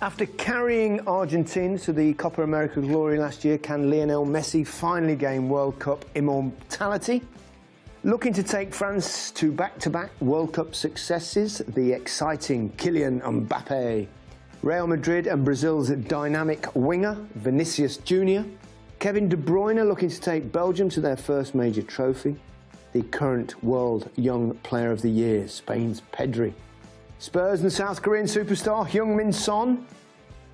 After carrying Argentina to the Copa America glory last year, can Lionel Messi finally gain World Cup immortality? Looking to take France to back-to-back World Cup successes, the exciting Kylian Mbappe. Real Madrid and Brazil's dynamic winger, Vinicius Junior. Kevin De Bruyne looking to take Belgium to their first major trophy. The current World Young Player of the Year, Spain's Pedri. Spurs and South Korean superstar Heung-min Son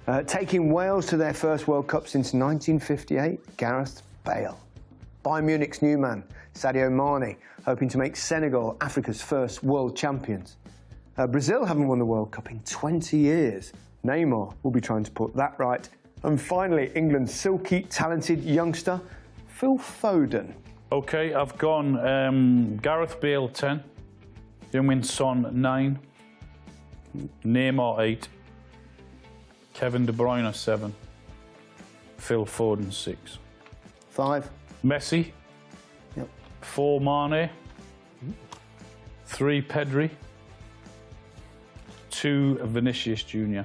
uh, taking Wales to their first World Cup since 1958, Gareth Bale. Bayern Munich's new man, Sadio Mane, hoping to make Senegal Africa's first world champions. Uh, Brazil haven't won the World Cup in 20 years. Neymar will be trying to put that right. And finally, England's silky, talented youngster, Phil Foden. Okay, I've gone um, Gareth Bale 10, Heung-min Son 9, Neymar 8, Kevin De Bruyne 7, Phil Foden 6. Five. Messi, Yep. 4 Mane, 3 Pedri, 2 Vinicius Junior,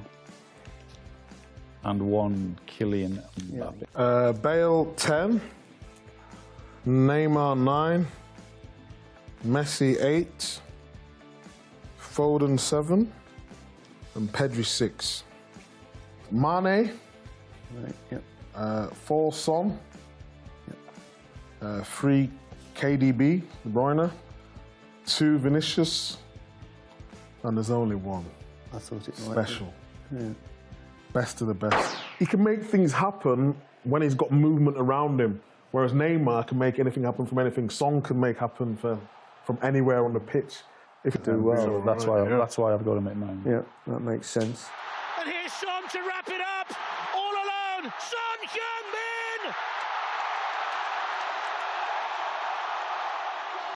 and 1 Kylian Mbappe. Uh, Bale 10, Neymar 9, Messi 8, Foden 7, and Pedri 6. Mane, Right, yep. uh, 4 Son, uh, 3 KDB, De Bruyne, 2 Vinicius, and there's only one. I thought it. Special. Best of the best. He can make things happen when he's got movement around him, whereas Neymar can make anything happen from anything. Son can make happen for, from anywhere on the pitch. If you do well, So that's why that's why I've got him at nine. Yeah, that makes sense. And here's Son to wrap it up. All alone. Son Heung-min.